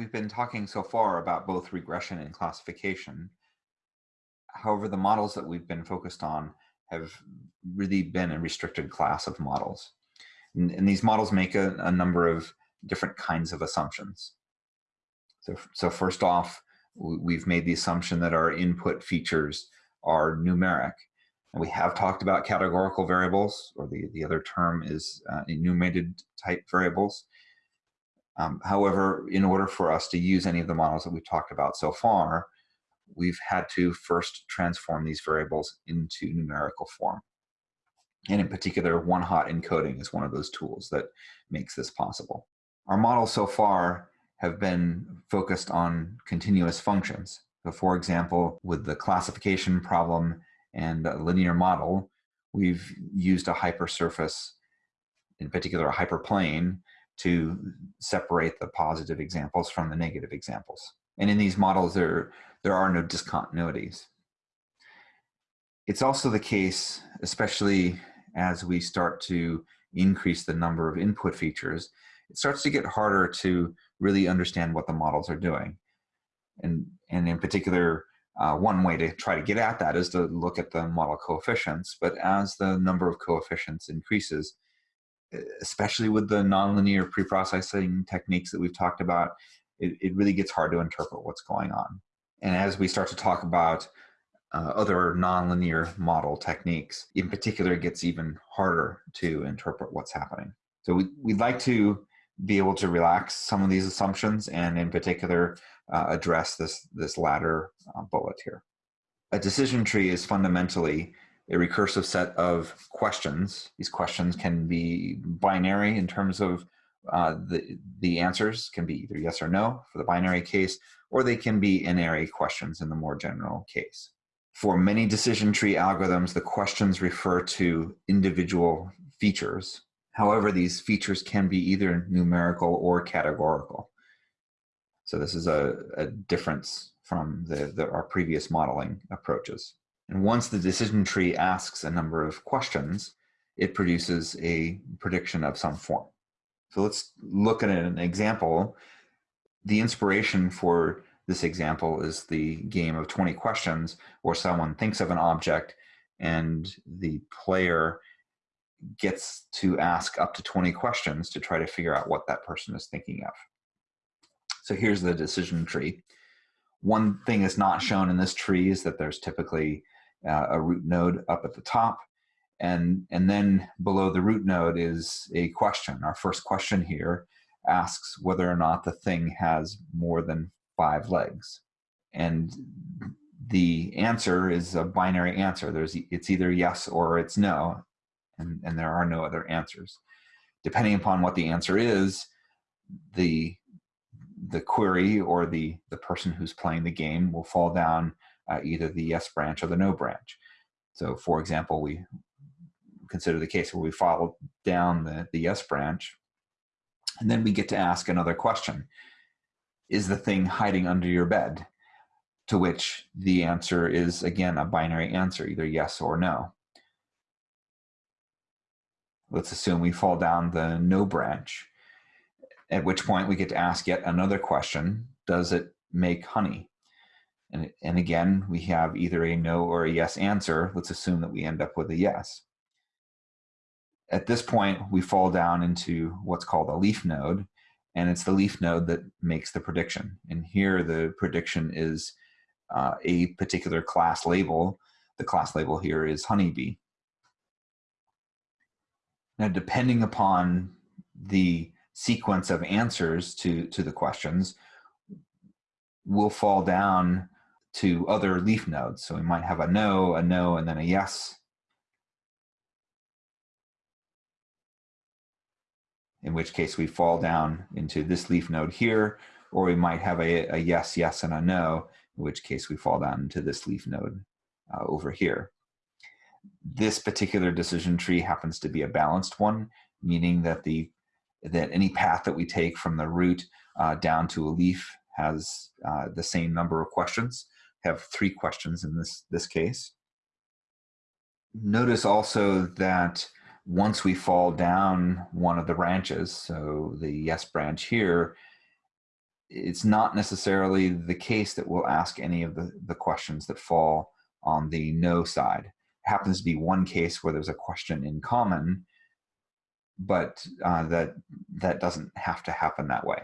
We've been talking so far about both regression and classification. However, the models that we've been focused on have really been a restricted class of models. And, and these models make a, a, number of different kinds of assumptions. So, so first off, we've made the assumption that our input features are numeric. And we have talked about categorical variables, or the, the other term is uh, enumerated type variables. Um, however, in order for us to use any of the models that we've talked about so far, we've had to first transform these variables into numerical form. And in particular, one-hot encoding is one of those tools that makes this possible. Our models so far have been focused on continuous functions. So for example, with the classification problem and linear model, we've used a hypersurface, in particular a hyperplane, to separate the positive examples from the negative examples. And in these models, there, there are no discontinuities. It's also the case, especially as we start to increase the number of input features, it starts to get harder to really understand what the models are doing. And, and in particular, uh, one way to try to get at that is to look at the model coefficients. But as the number of coefficients increases, especially with the nonlinear preprocessing techniques that we've talked about, it, it really gets hard to interpret what's going on. And as we start to talk about uh, other nonlinear model techniques, in particular, it gets even harder to interpret what's happening. So we, we'd like to be able to relax some of these assumptions and in particular uh, address this, this latter uh, bullet here. A decision tree is fundamentally a recursive set of questions. These questions can be binary in terms of uh, the, the answers can be either yes or no for the binary case, or they can be n-ary questions in the more general case. For many decision tree algorithms, the questions refer to individual features. However, these features can be either numerical or categorical. So this is a, a difference from the, the, our previous modeling approaches. And once the decision tree asks a number of questions, it produces a prediction of some form. So let's look at an example. The inspiration for this example is the game of 20 questions where someone thinks of an object and the player gets to ask up to 20 questions to try to figure out what that person is thinking of. So here's the decision tree. One thing that's not shown in this tree is that there's typically uh, a root node up at the top. And, and then below the root node is a question. Our first question here asks whether or not the thing has more than five legs. And the answer is a binary answer. There's, it's either yes or it's no, and, and there are no other answers. Depending upon what the answer is, the, the query or the, the person who's playing the game will fall down uh, either the yes branch or the no branch. So for example, we consider the case where we follow down the, the yes branch, and then we get to ask another question. Is the thing hiding under your bed? To which the answer is, again, a binary answer, either yes or no. Let's assume we fall down the no branch, at which point we get to ask yet another question. Does it make honey? And, and again, we have either a no or a yes answer. Let's assume that we end up with a yes. At this point, we fall down into what's called a leaf node, and it's the leaf node that makes the prediction. And here the prediction is uh, a particular class label. The class label here is honeybee. Now, depending upon the sequence of answers to, to the questions, we'll fall down to other leaf nodes. So we might have a no, a no, and then a yes. In which case we fall down into this leaf node here, or we might have a, a yes, yes, and a no, in which case we fall down into this leaf node uh, over here. This particular decision tree happens to be a balanced one, meaning that the that any path that we take from the root uh, down to a leaf has uh, the same number of questions have three questions in this, this case. Notice also that once we fall down one of the branches, so the yes branch here, it's not necessarily the case that we'll ask any of the, the questions that fall on the no side. It happens to be one case where there's a question in common, but uh, that, that doesn't have to happen that way.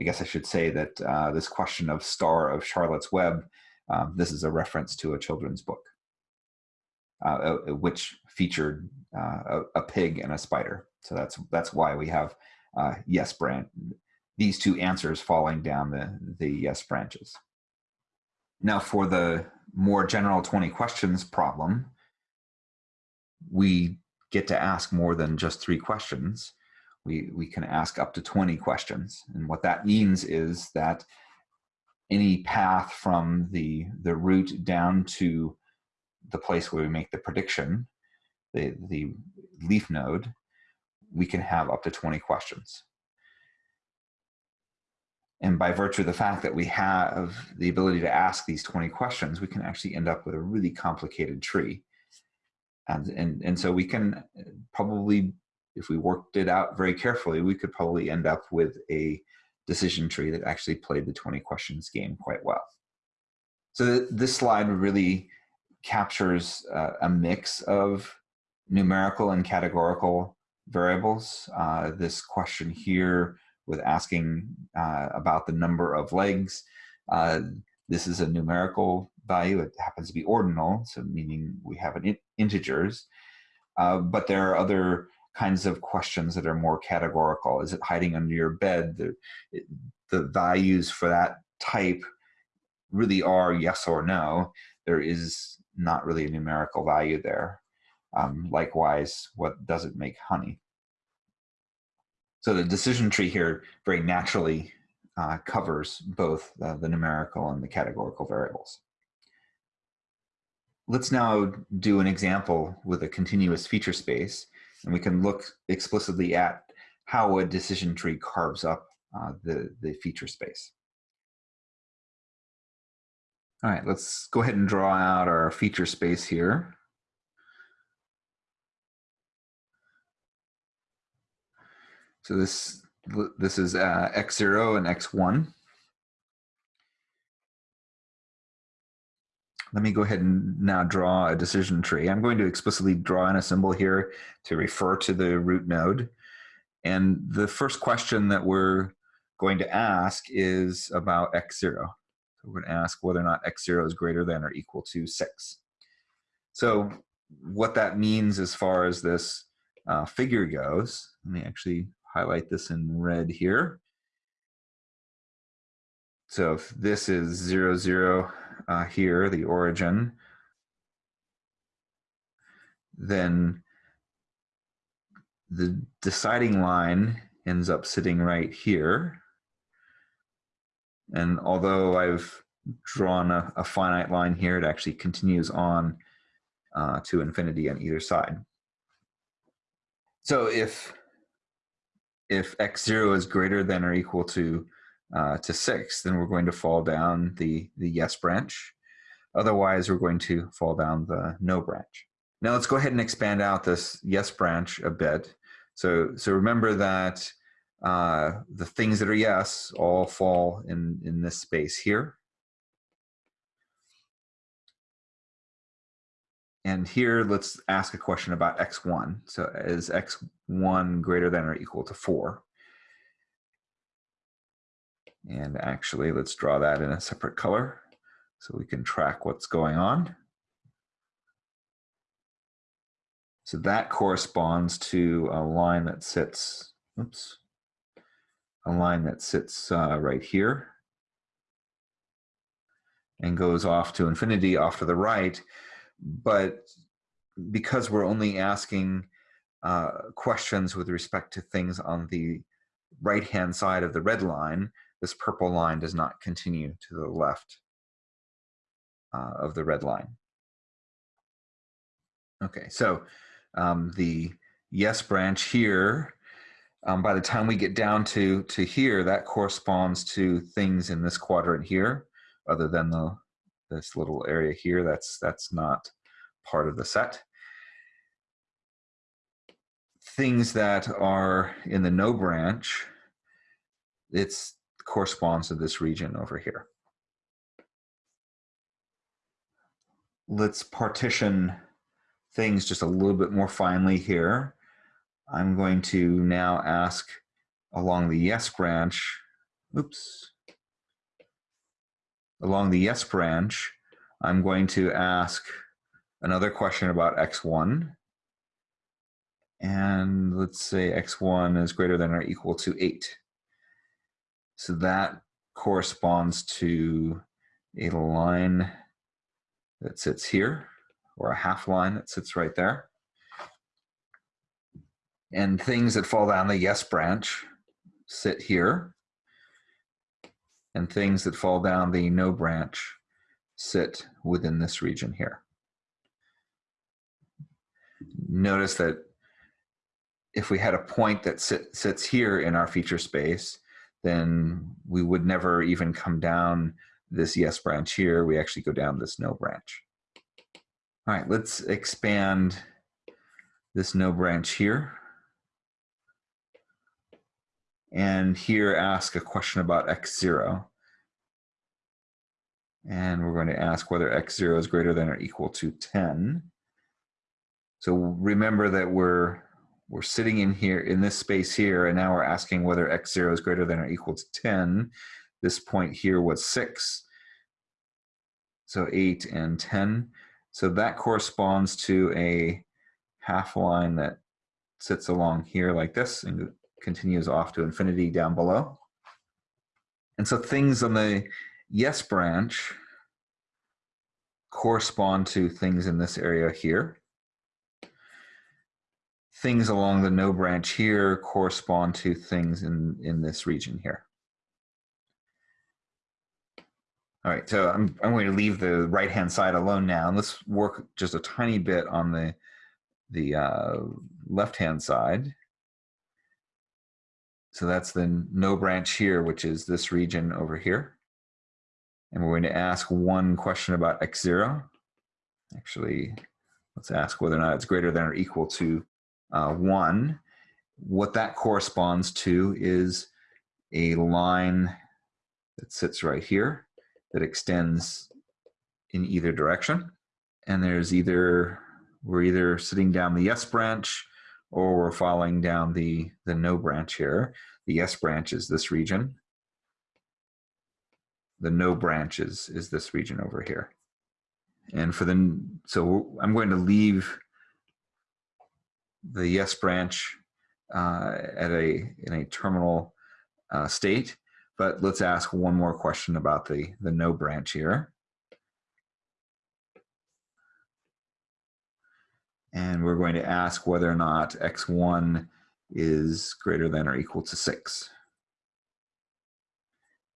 I guess I should say that uh, this question of Star of Charlotte's Web, um, this is a reference to a children's book, uh, which featured uh, a, a, pig and a spider. So that's that's why we have uh, yes branch, these two answers falling down the, the yes branches. Now for the more general 20 questions problem, we get to ask more than just three questions we, we can ask up to 20 questions. And what that means is that any path from the, the root down to the place where we make the prediction, the, the leaf node, we can have up to 20 questions. And by virtue of the fact that we have the ability to ask these 20 questions, we can actually end up with a really complicated tree. And, and, and so we can uh, probably if we worked it out very carefully, we could probably end up with a decision tree that actually played the 20 questions game quite well. So this slide really captures uh, a mix of numerical and categorical variables. Uh, this question here with asking uh, about the number of legs, uh, this is a numerical value. It happens to be ordinal, so meaning we have an in integers. Uh, but there are other kinds of questions that are more categorical. Is it hiding under your bed? The, the values for that type really are yes or no. There is not really a numerical value there. Um, likewise, what does it make honey? So the decision tree here very naturally uh, covers both uh, the numerical and the categorical variables. Let's now do an example with a continuous feature space and we can look explicitly at how a decision tree carves up uh, the, the feature space. All right, let's go ahead and draw out our feature space here. So this, this is uh, x0 and x1. Let me go ahead and now draw a decision tree. I'm going to explicitly draw in a symbol here to refer to the root node. And the first question that we're going to ask is about x0. So we're going to ask whether or not x0 is greater than or equal to 6. So what that means as far as this uh, figure goes, let me actually highlight this in red here. So if this is 0, 0, uh, here, the origin, then the deciding line ends up sitting right here. And although I've drawn a, a finite line here, it actually continues on uh, to infinity on either side. So if if x0 is greater than or equal to uh, to six, then we're going to fall down the, the yes branch. Otherwise, we're going to fall down the no branch. Now let's go ahead and expand out this yes branch a bit. So, so remember that uh, the things that are yes all fall in, in this space here. And here, let's ask a question about x1. So is x1 greater than or equal to 4? And actually, let's draw that in a separate color so we can track what's going on. So that corresponds to a line that sits, oops, a line that sits uh, right here and goes off to infinity off to the right. But because we're only asking uh, questions with respect to things on the right-hand side of the red line, this purple line does not continue to the left uh, of the red line. Okay, so um, the yes branch here, um, by the time we get down to, to here, that corresponds to things in this quadrant here, other than the this little area here, that's, that's not part of the set. Things that are in the no branch, it's corresponds to this region over here. Let's partition things just a little bit more finely here. I'm going to now ask along the yes branch, oops, along the yes branch, I'm going to ask another question about x1. And let's say x1 is greater than or equal to 8. So that corresponds to a line that sits here, or a half line that sits right there. And things that fall down the yes branch sit here. And things that fall down the no branch sit within this region here. Notice that if we had a point that sit, sits here in our feature space, then we would never even come down this yes branch here. We actually go down this no branch. All right, let's expand this no branch here. And here ask a question about x0. And we're going to ask whether x0 is greater than or equal to 10. So remember that we're we're sitting in here in this space here, and now we're asking whether x0 is greater than or equal to 10. This point here was 6. So 8 and 10. So that corresponds to a half line that sits along here like this and continues off to infinity down below. And so things on the yes branch correspond to things in this area here. Things along the no branch here correspond to things in, in this region here. All right, so I'm, I'm going to leave the right-hand side alone now, and let's work just a tiny bit on the, the uh, left-hand side. So that's the no branch here, which is this region over here. And we're going to ask one question about x0. Actually, let's ask whether or not it's greater than or equal to uh, 1. What that corresponds to is a line that sits right here that extends in either direction. And there's either, we're either sitting down the yes branch or we're following down the, the no branch here. The yes branch is this region. The no branch is, is this region over here. And for the, so I'm going to leave the yes branch uh, at a, in a terminal uh, state, but let's ask one more question about the, the no branch here. And we're going to ask whether or not x1 is greater than or equal to 6.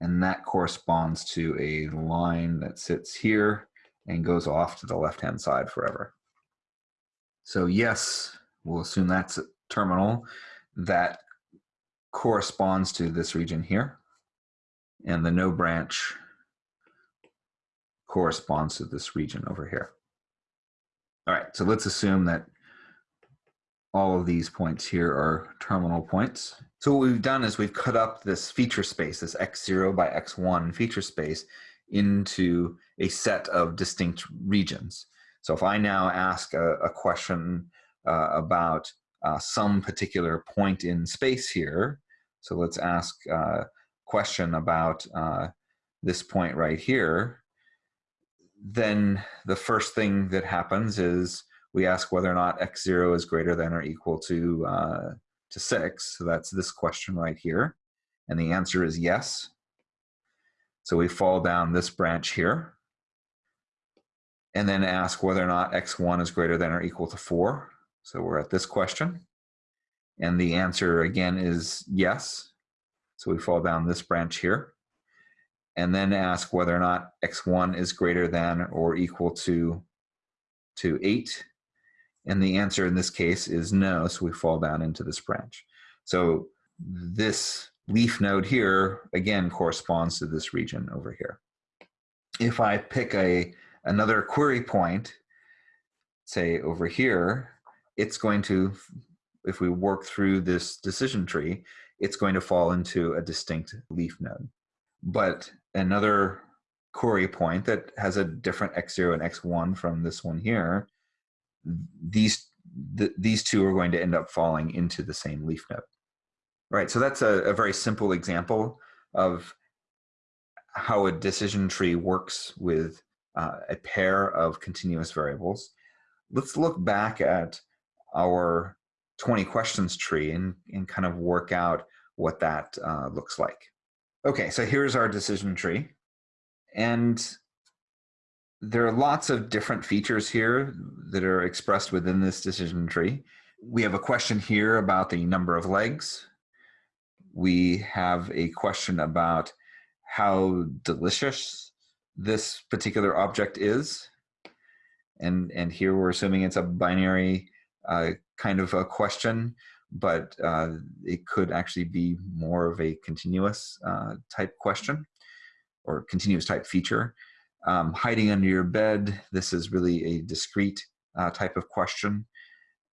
And that corresponds to a line that sits here and goes off to the left-hand side forever. So yes, we'll assume that's a terminal. That corresponds to this region here. And the no branch corresponds to this region over here. All right, so let's assume that all of these points here are terminal points. So what we've done is we've cut up this feature space, this x0 by x1 feature space into a set of distinct regions. So if I now ask a, a question uh, about uh, some particular point in space here, so let's ask a question about uh, this point right here, then the first thing that happens is we ask whether or not x0 is greater than or equal to, uh, to 6. So that's this question right here. And the answer is yes. So we fall down this branch here. And then ask whether or not x1 is greater than or equal to 4. So we're at this question. And the answer again is yes. So we fall down this branch here and then ask whether or not x1 is greater than or equal to, to 8. And the answer in this case is no, so we fall down into this branch. So this leaf node here, again, corresponds to this region over here. If I pick a another query point, say over here, it's going to, if we work through this decision tree, it's going to fall into a distinct leaf node. but another query point that has a different x0 and x1 from this one here, these th these two are going to end up falling into the same leaf node. Right, so that's a, a very simple example of how a decision tree works with uh, a pair of continuous variables. Let's look back at our 20 questions tree and, and kind of work out what that uh, looks like. Okay, so here's our decision tree. And there are lots of different features here that are expressed within this decision tree. We have a question here about the number of legs. We have a question about how delicious this particular object is. And, and here we're assuming it's a binary kind of a question, but uh, it could actually be more of a continuous uh, type question or continuous type feature. Um, hiding under your bed, this is really a discrete uh, type of question.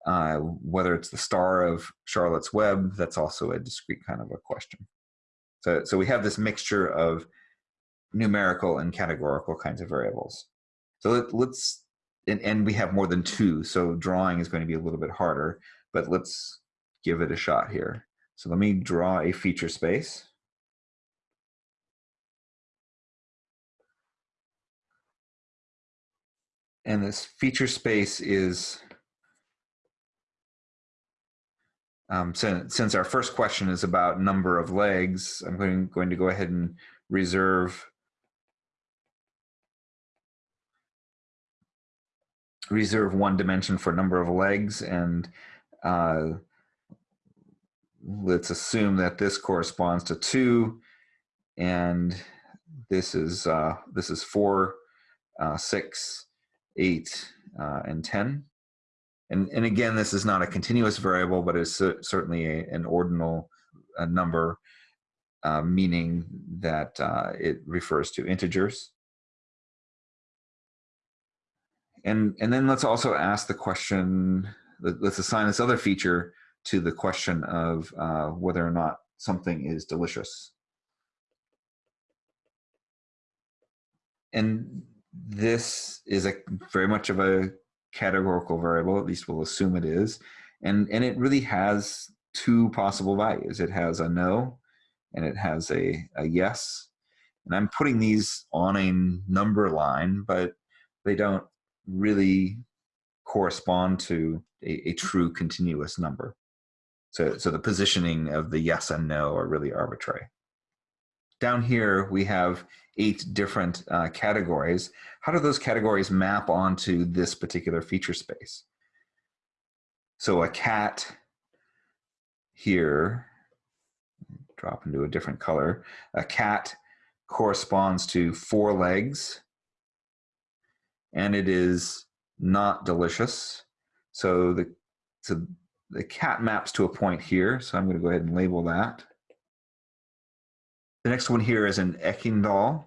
Uh, whether it's the star of Charlotte's Web, that's also a discrete kind of a question. So, so we have this mixture of numerical and categorical kinds of variables. So let, let's, and, and we have more than two, so drawing is going to be a little bit harder, but let's give it a shot here. So let me draw a feature space. And this feature space is, um, since, since our first question is about number of legs, I'm going, going to go ahead and reserve reserve one dimension for number of legs and uh, let's assume that this corresponds to two and this is uh, this is four, uh, six, eight, uh, and 10. And, and again, this is not a continuous variable, but it's certainly a, an ordinal number, uh, meaning that uh, it refers to integers. And, and then let's also ask the question, let's assign this other feature to the question of uh, whether or not something is delicious. And this is a very much of a categorical variable, at least we'll assume it is. And, and it really has two possible values. It has a no and it has a, a yes. And I'm putting these on a number line, but they don't really correspond to a, a true continuous number. So, so the positioning of the yes and no are really arbitrary. Down here, we have eight different uh, categories. How do those categories map onto this particular feature space? So a cat here, drop into a different color, a cat corresponds to four legs and it is not delicious. So the, so the cat maps to a point here. So I'm going to go ahead and label that. The next one here is an Eckingthal.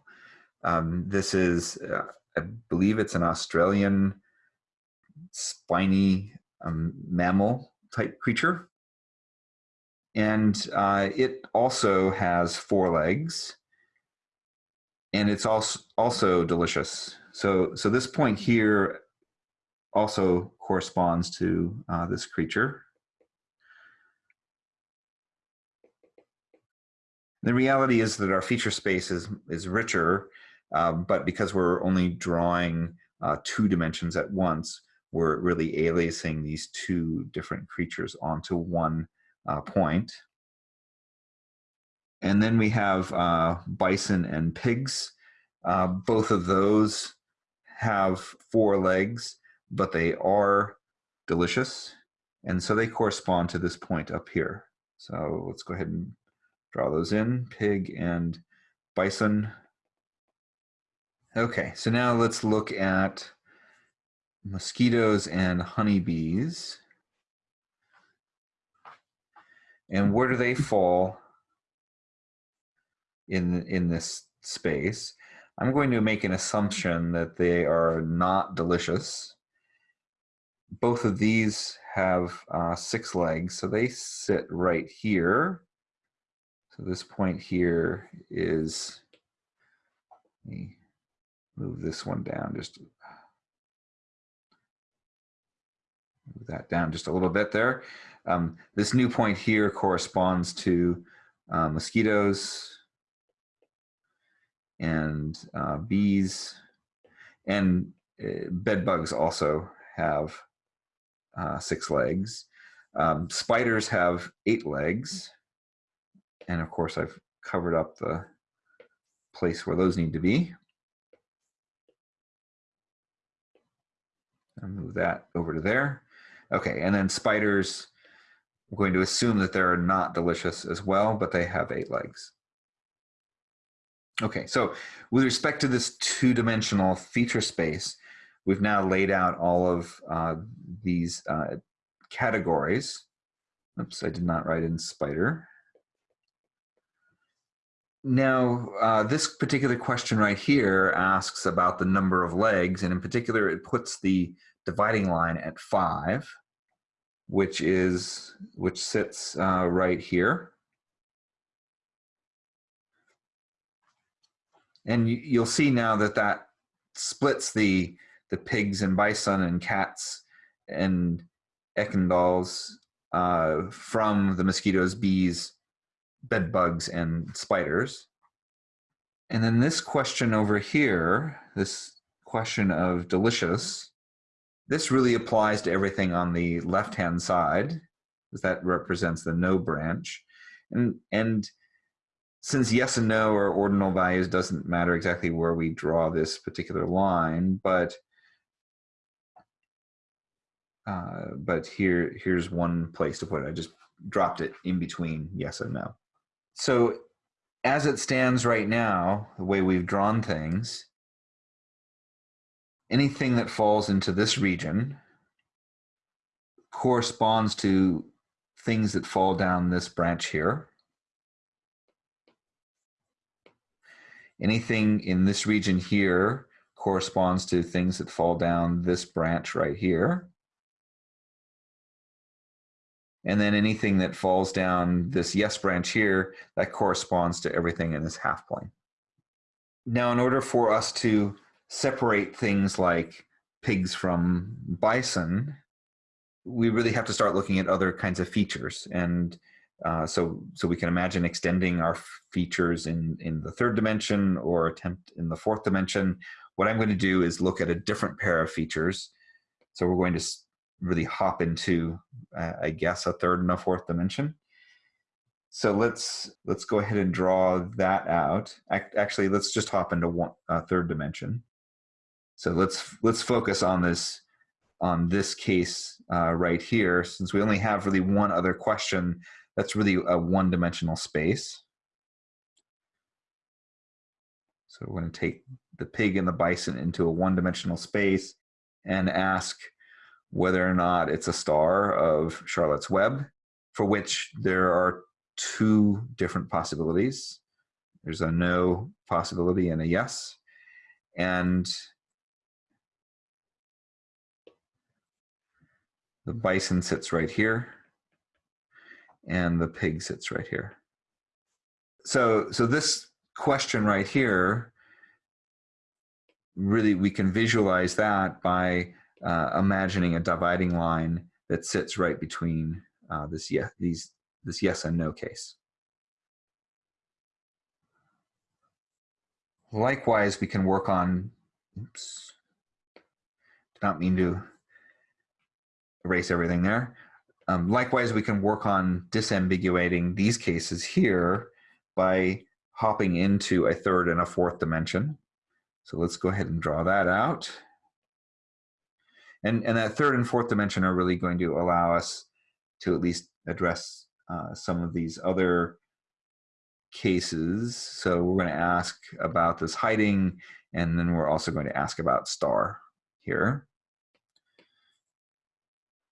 Um, this is, uh, I believe it's an Australian spiny um, mammal type creature. And uh, it also has four legs and it's also, also delicious. So, so this point here also corresponds to uh, this creature. The reality is that our feature space is, is richer, um, but because we're only drawing uh, two dimensions at once, we're really aliasing these two different creatures onto one uh, point. And then we have uh, bison and pigs. Uh, both of those have four legs, but they are delicious. And so they correspond to this point up here. So let's go ahead and Draw those in, pig and bison. Okay, so now let's look at mosquitoes and honeybees. And where do they fall in, in this space? I'm going to make an assumption that they are not delicious. Both of these have uh, six legs, so they sit right here. So this point here is me move this one down just move that down just a little bit there. Um, this new point here corresponds to uh, mosquitoes and uh, bees and uh, bed bugs also have uh, six legs. Um, spiders have eight legs. And of course, I've covered up the place where those need to be. I'll move that over to there. Okay, and then spiders, I'm going to assume that they're not delicious as well, but they have eight legs. Okay, so with respect to this two-dimensional feature space, we've now laid out all of uh, these uh, categories. Oops, I did not write in spider. Now, uh, this particular question right here asks about the number of legs, and in particular, it puts the dividing line at five, which is which sits uh, right here. And you, will see now that that splits the the pigs and bison and cats and Eckindals uh, from the mosquitoes, bees, bed bugs, and spiders. And then this question over here, this question of delicious, this really applies to everything on the left-hand side, because that represents the no branch. And, and since yes and no are ordinal values, doesn't matter exactly where we draw this particular line, but uh, but here, here's one place to put it. I just dropped it in between yes and no. So as it stands right now, the way we've drawn things, anything that falls into this region corresponds to things that fall down this branch here. Anything in this region here corresponds to things that fall down this branch right here. And then anything that falls down this yes branch here, that corresponds to everything in this half plane. Now, in order for us to separate things like pigs from bison, we really have to start looking at other kinds of features. And uh, so, so we can imagine extending our features in, in the third dimension or attempt in the fourth dimension. What I'm going to do is look at a different pair of features. So we're going to really hop into, uh, I guess, a third and a fourth dimension. So let's let's go ahead and draw that out. Actually, let's just hop into one uh, third dimension. So let's let's focus on this on this case uh, right here, since we only have really one other question. That's really a one-dimensional space. So we're going to take the pig and the bison into a one-dimensional space and ask whether or not it's a star of Charlotte's Web, for which there are two different possibilities. There's a no possibility and a yes. And the bison sits right here and the pig sits right here. So, so this question right here, really we can visualize that by uh, imagining a dividing line that sits right between uh, this yes, these this yes and no case. Likewise, we can work on. Oops, did not mean to erase everything there. Um, likewise, we can work on disambiguating these cases here by hopping into a third and a fourth dimension. So let's go ahead and draw that out. And, and that third and fourth dimension are really going to allow us to at least address uh, some of these other cases. So we're going to ask about this hiding, and then we're also going to ask about star here.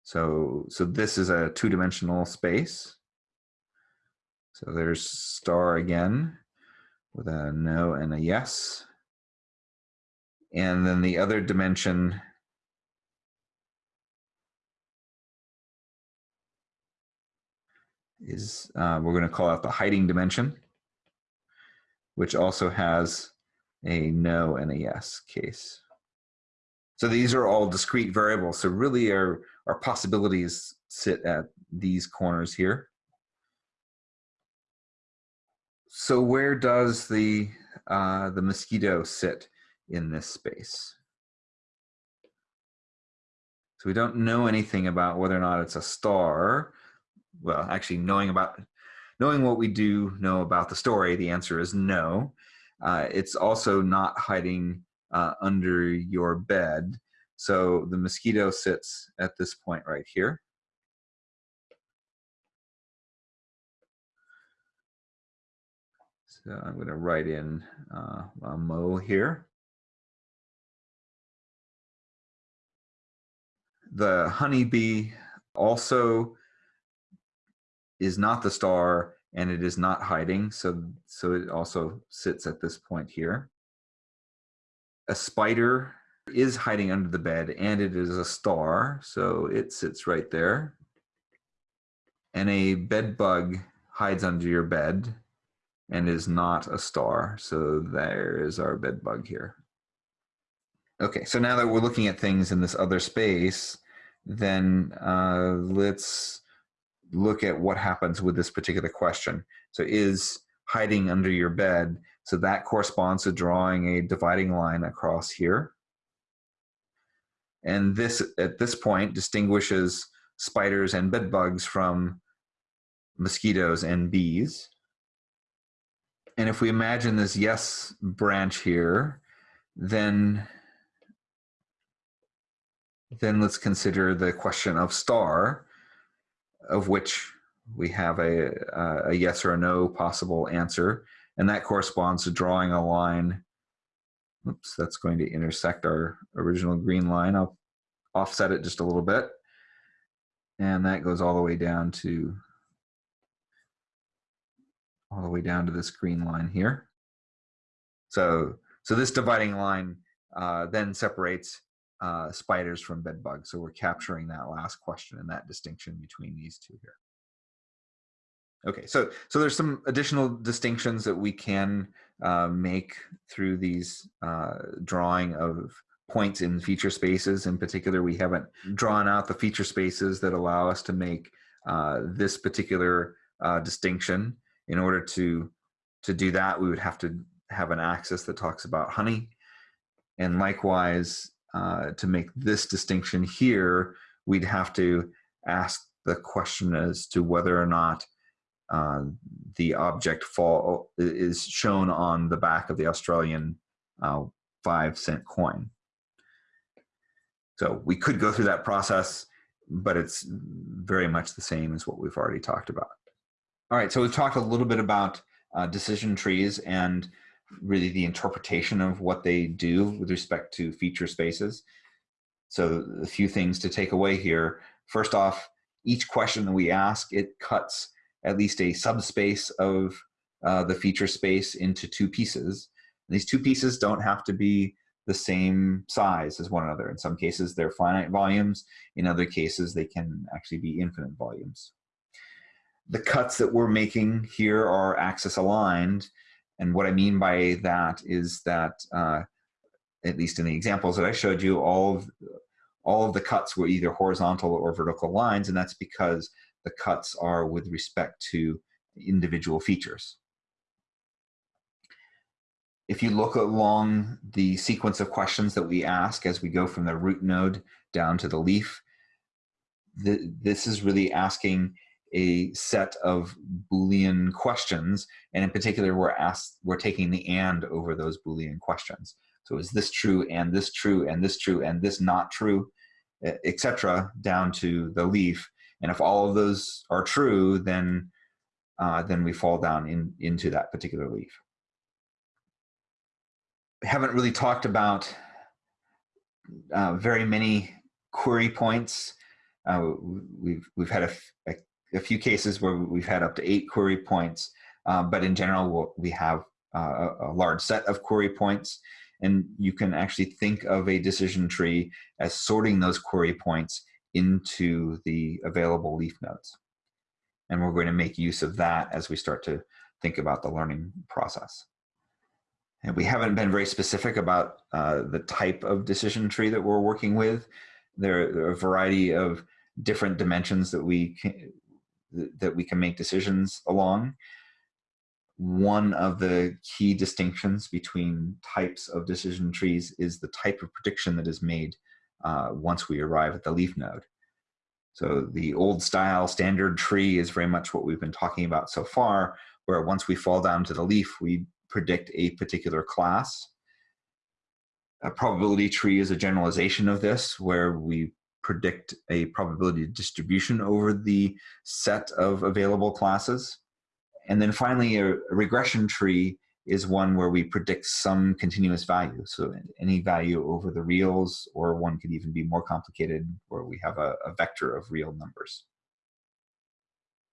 So, so this is a two-dimensional space. So there's star again with a no and a yes. And then the other dimension is uh, we're going to call out the hiding dimension, which also has a no and a yes case. So these are all discrete variables. So really our, our possibilities sit at these corners here. So where does the, uh, the mosquito sit in this space? So we don't know anything about whether or not it's a star. Well, actually knowing about, knowing what we do know about the story, the answer is no. Uh, it's also not hiding uh, under your bed. So the mosquito sits at this point right here. So I'm going to write in uh, a mo here. The honeybee also is not the star and it is not hiding. So, so it also sits at this point here. A spider is hiding under the bed and it is a star. So it sits right there. And a bed bug hides under your bed and is not a star. So there is our bed bug here. Okay, so now that we're looking at things in this other space, then uh, let's look at what happens with this particular question. So is hiding under your bed, so that corresponds to drawing a dividing line across here. And this, at this point, distinguishes spiders and bed bugs from mosquitoes and bees. And if we imagine this yes branch here, then then let's consider the question of star of which we have a, a yes or a no possible answer. And that corresponds to drawing a line. Oops, that's going to intersect our original green line. I'll offset it just a little bit. And that goes all the way down to all the way down to this green line here. So, so this dividing line uh, then separates uh, spiders from bed bugs. So we're capturing that last question and that distinction between these two here. Okay, so so there's some additional distinctions that we can uh, make through these uh, drawing of points in feature spaces. In particular, we haven't drawn out the feature spaces that allow us to make uh, this particular uh, distinction. In order to to do that, we would have to have an axis that talks about honey, and likewise, uh, to make this distinction here, we'd have to ask the question as to whether or not uh, the object fall is shown on the back of the Australian uh, five cent coin. So we could go through that process, but it's very much the same as what we've already talked about. All right, so we've talked a little bit about uh, decision trees and really the interpretation of what they do with respect to feature spaces. So a few things to take away here. First off, each question that we ask, it cuts at least a subspace of uh, the feature space into two pieces. And these two pieces don't have to be the same size as one another. In some cases, they're finite volumes. In other cases, they can actually be infinite volumes. The cuts that we're making here are axis aligned, and what I mean by that is that, uh, at least in the examples that I showed you, all of, all of the cuts were either horizontal or vertical lines, and that's because the cuts are with respect to individual features. If you look along the sequence of questions that we ask as we go from the root node down to the leaf, the, this is really asking a set of Boolean questions. And in particular, we're asked, we're taking the and over those Boolean questions. So is this true and this true and this true and this not true, etc., down to the leaf. And if all of those are true, then uh, then we fall down in, into that particular leaf. We haven't really talked about uh, very many query points. Uh, we've we've had a, a, a few cases where we've had up to eight query points, uh, but in general, we have uh, a large set of query points. And you can actually think of a decision tree as sorting those query points into the available leaf nodes. And we're going to make use of that as we start to think about the learning process. And we haven't been very specific about uh, the type of decision tree that we're working with. There, are a variety of different dimensions that we can, that we can make decisions along. One of the key distinctions between types of decision trees is the type of prediction that is made uh, once we arrive at the leaf node. So the old style standard tree is very much what we've been talking about so far, where once we fall down to the leaf, we predict a particular class. A probability tree is a generalization of this, where we predict a probability distribution over the set of available classes. And then finally, a, a regression tree is one where we predict some continuous value. So any value over the reals, or one could even be more complicated where we have a, a vector of real numbers.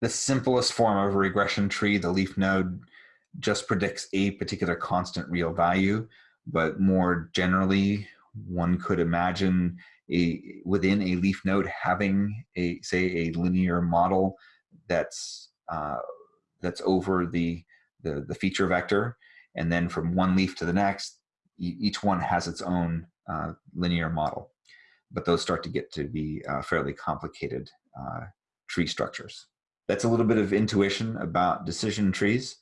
The simplest form of a regression tree, the leaf node, just predicts a particular constant real value, but more generally, one could imagine a within a leaf node having a say a linear model that's uh, that's over the, the the feature vector, and then from one leaf to the next, each one has its own uh, linear model, but those start to get to be uh, fairly complicated uh, tree structures. That's a little bit of intuition about decision trees.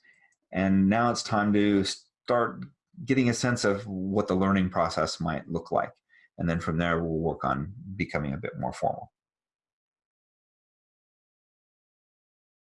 And now it's time to start getting a sense of what the learning process might look like. And then from there, we'll work on becoming a bit more formal.